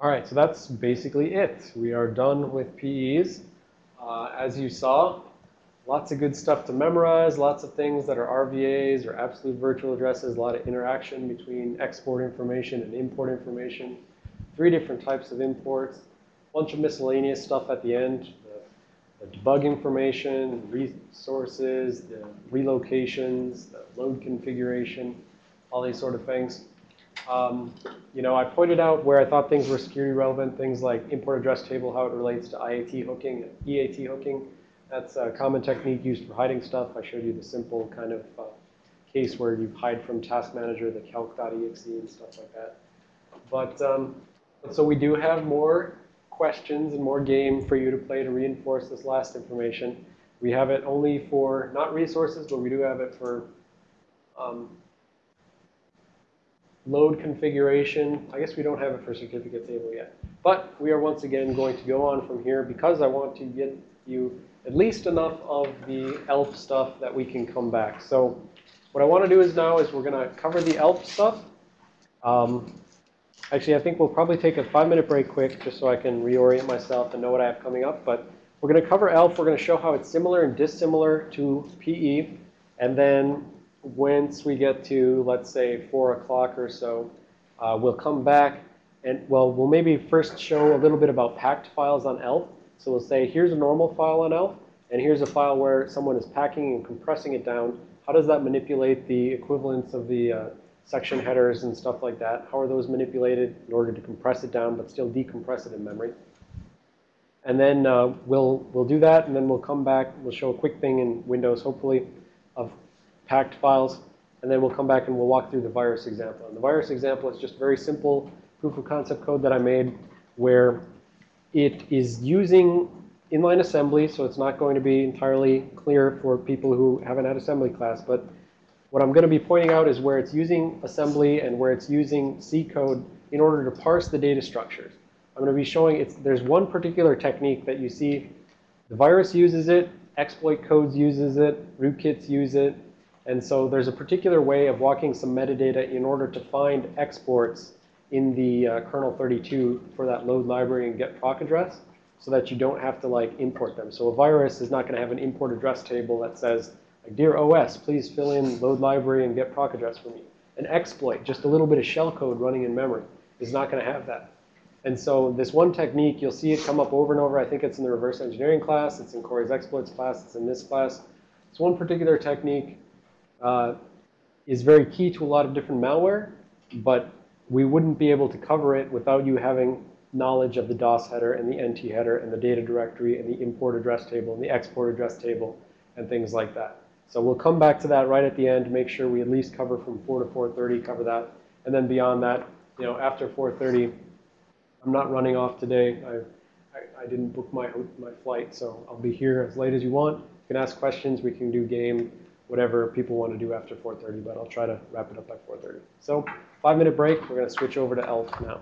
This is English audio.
All right, so that's basically it. We are done with PEs. Uh, as you saw, lots of good stuff to memorize, lots of things that are RVAs or absolute virtual addresses, a lot of interaction between export information and import information, three different types of imports, a bunch of miscellaneous stuff at the end, the, the debug information, resources, the relocations, the load configuration, all these sort of things. Um, you know, I pointed out where I thought things were security relevant, things like import address table, how it relates to IAT hooking EAT hooking. That's a common technique used for hiding stuff. I showed you the simple kind of uh, case where you hide from task manager, the calc.exe and stuff like that. But um, so we do have more questions and more game for you to play to reinforce this last information. We have it only for, not resources, but we do have it for um, load configuration. I guess we don't have it for certificate table yet. But we are once again going to go on from here because I want to get you at least enough of the ELF stuff that we can come back. So what I want to do is now is we're going to cover the ELF stuff. Um, actually, I think we'll probably take a five-minute break quick just so I can reorient myself and know what I have coming up. But we're going to cover ELF. We're going to show how it's similar and dissimilar to PE. And then once we get to, let's say, 4 o'clock or so, uh, we'll come back and, well, we'll maybe first show a little bit about packed files on ELF. So we'll say, here's a normal file on ELF, and here's a file where someone is packing and compressing it down. How does that manipulate the equivalence of the uh, section headers and stuff like that? How are those manipulated in order to compress it down but still decompress it in memory? And then uh, we'll, we'll do that, and then we'll come back. We'll show a quick thing in Windows, hopefully, of packed files. And then we'll come back and we'll walk through the virus example. And the virus example is just very simple proof of concept code that I made where it is using inline assembly, so it's not going to be entirely clear for people who haven't had assembly class. But what I'm going to be pointing out is where it's using assembly and where it's using C code in order to parse the data structures. I'm going to be showing it's, there's one particular technique that you see. The virus uses it, exploit codes uses it, rootkits use it, and so there's a particular way of walking some metadata in order to find exports in the uh, kernel 32 for that load library and get proc address so that you don't have to like import them. So a virus is not going to have an import address table that says, dear OS, please fill in load library and get proc address for me. An exploit, just a little bit of shell code running in memory, is not going to have that. And so this one technique, you'll see it come up over and over. I think it's in the reverse engineering class. It's in Corey's exploits class. It's in this class. It's one particular technique uh, is very key to a lot of different malware, but we wouldn't be able to cover it without you having knowledge of the DOS header and the NT header and the data directory and the import address table and the export address table and things like that. So we'll come back to that right at the end, make sure we at least cover from 4 to 4.30, cover that. And then beyond that, you know, after 4.30, I'm not running off today. I, I, I, didn't book my, my flight, so I'll be here as late as you want. You can ask questions. We can do game whatever people want to do after 4.30, but I'll try to wrap it up by 4.30. So five minute break. We're going to switch over to ELF now.